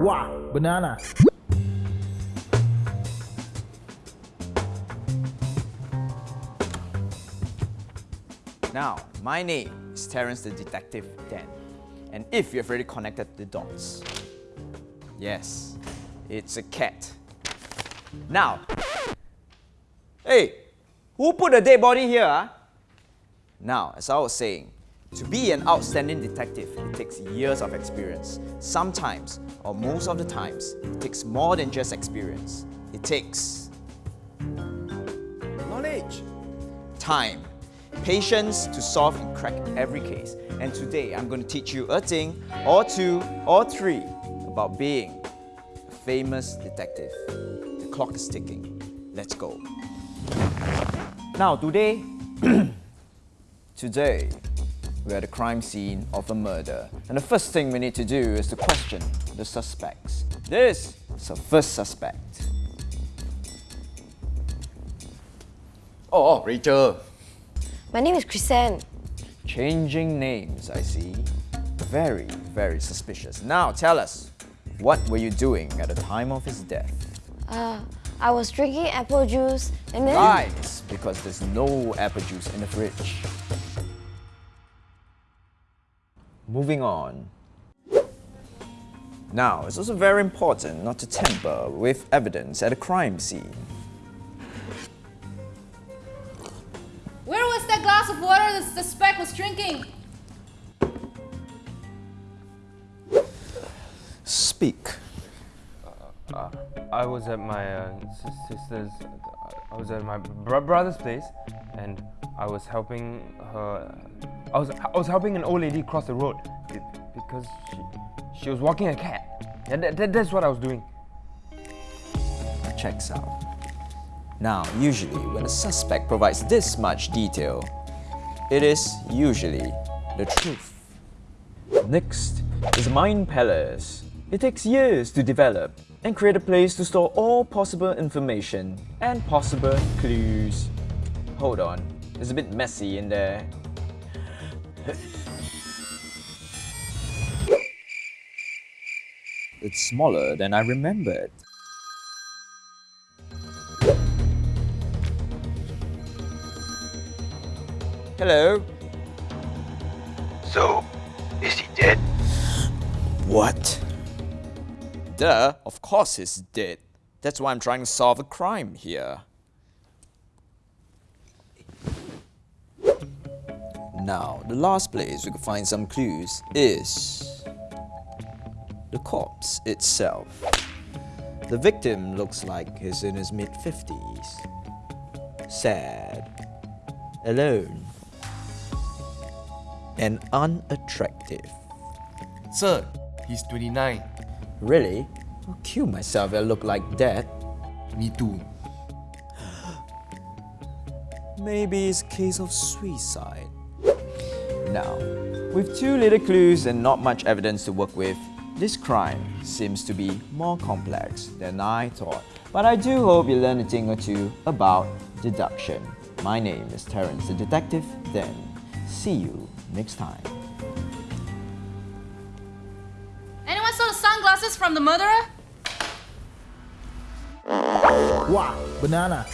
Wow, banana. Now, my name is Terence the Detective Dan. And if you've already connected the dots, yes, it's a cat. Now, hey, who put a dead body here? Huh? Now, as I was saying, to be an outstanding detective, it takes years of experience. Sometimes, or most of the times, it takes more than just experience. It takes Knowledge. time, patience to solve and crack every case. And today I'm going to teach you a thing, or two, or three about being a famous detective. The clock is ticking. Let's go. Now today, today, we're at the crime scene of a murder. And the first thing we need to do is to question the suspects. This is our first suspect. Oh, Rachel. My name is Chrisanne. Changing names, I see. Very, very suspicious. Now tell us, what were you doing at the time of his death? Uh, I was drinking apple juice and then... Lies, because there's no apple juice in the fridge. Moving on. Now, it's also very important not to tamper with evidence at a crime scene. Where was that glass of water the suspect was drinking? Speak. I was at my uh, sister's. I was at my bro- brother's place, and I was helping her. I was I was helping an old lady cross the road because she she was walking a cat. Yeah, that, that, that's what I was doing. checks out. Now, usually when a suspect provides this much detail, it is usually the truth. Next is Mind Palace. It takes years to develop and create a place to store all possible information and possible clues. Hold on, it's a bit messy in there. It's smaller than I remembered. Hello? So, is he dead? What? Duh, of course he's dead. That's why I'm trying to solve a crime here. Now, the last place we could find some clues is the corpse itself. The victim looks like he's in his mid 50s. Sad, alone, and unattractive. Sir, he's 29. Really? I'll kill myself if I look like that. Me too. Maybe it's a case of suicide. Now, with two little clues and not much evidence to work with, this crime seems to be more complex than I thought. But I do hope you learn a thing or two about deduction. My name is Terence the Detective, then see you next time. Anyone saw the sunglasses from the murderer? Wow, banana.